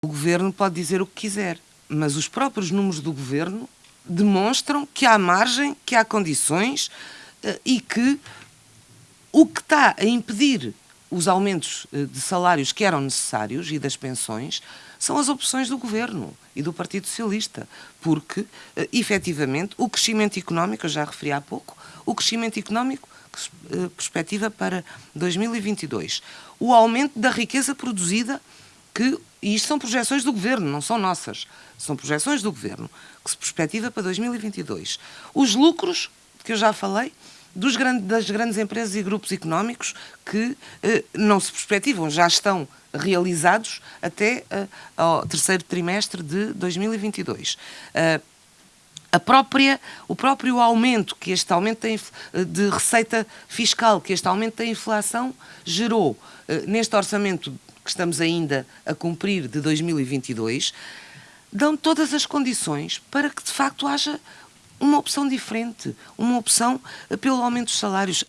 O governo pode dizer o que quiser, mas os próprios números do governo demonstram que há margem, que há condições eh, e que o que está a impedir os aumentos eh, de salários que eram necessários e das pensões são as opções do governo e do Partido Socialista, porque, eh, efetivamente, o crescimento económico, eu já referi há pouco, o crescimento económico perspectiva para 2022, o aumento da riqueza produzida, que, e isto são projeções do governo, não são nossas, são projeções do governo, que se perspectiva para 2022, os lucros, que eu já falei, dos grandes, das grandes empresas e grupos económicos que eh, não se perspectivam, já estão realizados até eh, ao terceiro trimestre de 2022. Uh, a própria, o próprio aumento que este aumento de receita fiscal, que este aumento da inflação gerou uh, neste orçamento que estamos ainda a cumprir de 2022, dão todas as condições para que de facto haja uma opção diferente, uma opção pelo aumento dos salários.